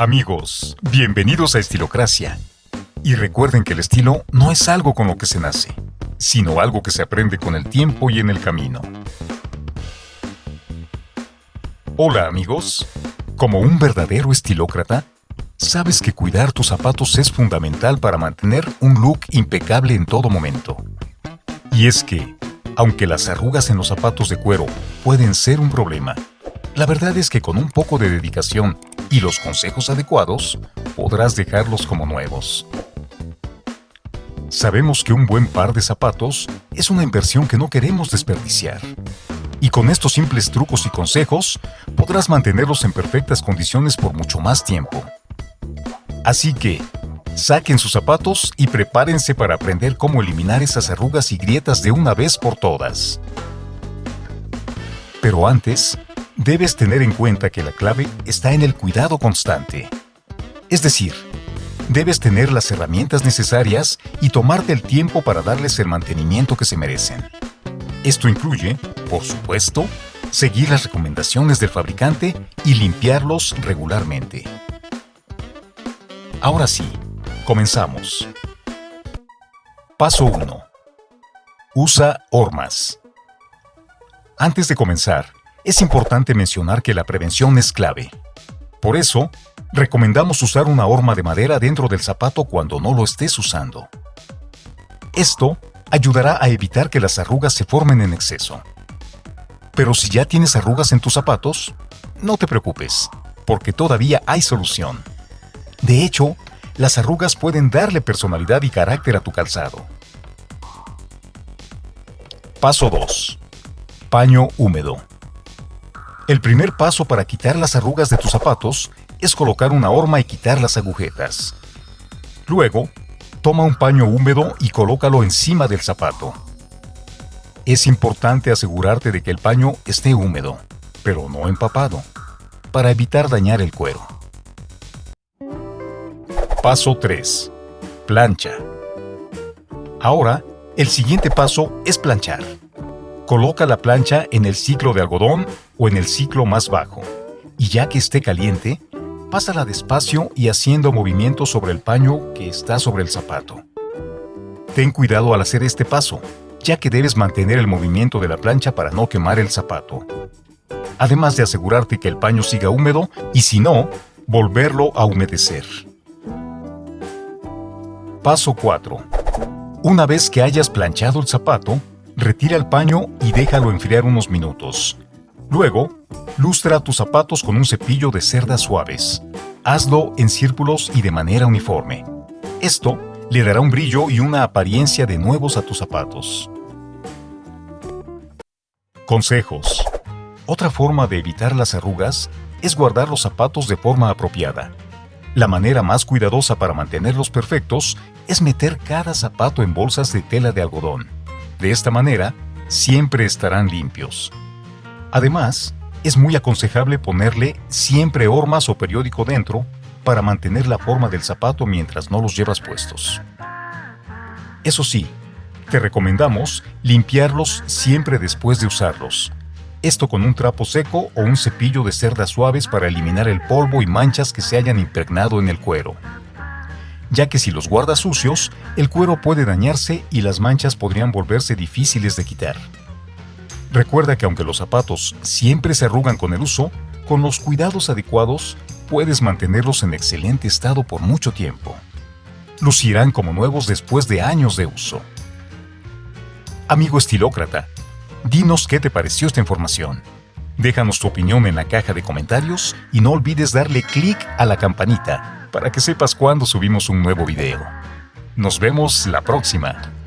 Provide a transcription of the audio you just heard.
Amigos, bienvenidos a Estilocracia. Y recuerden que el estilo no es algo con lo que se nace, sino algo que se aprende con el tiempo y en el camino. Hola amigos, como un verdadero estilócrata, sabes que cuidar tus zapatos es fundamental para mantener un look impecable en todo momento. Y es que, aunque las arrugas en los zapatos de cuero pueden ser un problema, la verdad es que con un poco de dedicación y los consejos adecuados, podrás dejarlos como nuevos. Sabemos que un buen par de zapatos es una inversión que no queremos desperdiciar. Y con estos simples trucos y consejos, podrás mantenerlos en perfectas condiciones por mucho más tiempo. Así que, saquen sus zapatos y prepárense para aprender cómo eliminar esas arrugas y grietas de una vez por todas. Pero antes, debes tener en cuenta que la clave está en el cuidado constante. Es decir, debes tener las herramientas necesarias y tomarte el tiempo para darles el mantenimiento que se merecen. Esto incluye, por supuesto, seguir las recomendaciones del fabricante y limpiarlos regularmente. Ahora sí, comenzamos. Paso 1. Usa hormas. Antes de comenzar, es importante mencionar que la prevención es clave. Por eso, recomendamos usar una horma de madera dentro del zapato cuando no lo estés usando. Esto ayudará a evitar que las arrugas se formen en exceso. Pero si ya tienes arrugas en tus zapatos, no te preocupes, porque todavía hay solución. De hecho, las arrugas pueden darle personalidad y carácter a tu calzado. Paso 2. Paño húmedo. El primer paso para quitar las arrugas de tus zapatos es colocar una horma y quitar las agujetas. Luego, toma un paño húmedo y colócalo encima del zapato. Es importante asegurarte de que el paño esté húmedo, pero no empapado, para evitar dañar el cuero. Paso 3. Plancha. Ahora, el siguiente paso es planchar. Coloca la plancha en el ciclo de algodón o en el ciclo más bajo, y ya que esté caliente, pásala despacio y haciendo movimientos sobre el paño que está sobre el zapato. Ten cuidado al hacer este paso, ya que debes mantener el movimiento de la plancha para no quemar el zapato. Además de asegurarte que el paño siga húmedo y si no, volverlo a humedecer. Paso 4. Una vez que hayas planchado el zapato, Retira el paño y déjalo enfriar unos minutos. Luego, lustra tus zapatos con un cepillo de cerdas suaves. Hazlo en círculos y de manera uniforme. Esto le dará un brillo y una apariencia de nuevos a tus zapatos. Consejos. Otra forma de evitar las arrugas es guardar los zapatos de forma apropiada. La manera más cuidadosa para mantenerlos perfectos es meter cada zapato en bolsas de tela de algodón. De esta manera, siempre estarán limpios. Además, es muy aconsejable ponerle siempre hormas o periódico dentro para mantener la forma del zapato mientras no los llevas puestos. Eso sí, te recomendamos limpiarlos siempre después de usarlos. Esto con un trapo seco o un cepillo de cerdas suaves para eliminar el polvo y manchas que se hayan impregnado en el cuero ya que si los guardas sucios, el cuero puede dañarse y las manchas podrían volverse difíciles de quitar. Recuerda que aunque los zapatos siempre se arrugan con el uso, con los cuidados adecuados puedes mantenerlos en excelente estado por mucho tiempo. Lucirán como nuevos después de años de uso. Amigo estilócrata, dinos qué te pareció esta información. Déjanos tu opinión en la caja de comentarios y no olvides darle clic a la campanita para que sepas cuando subimos un nuevo video. Nos vemos la próxima.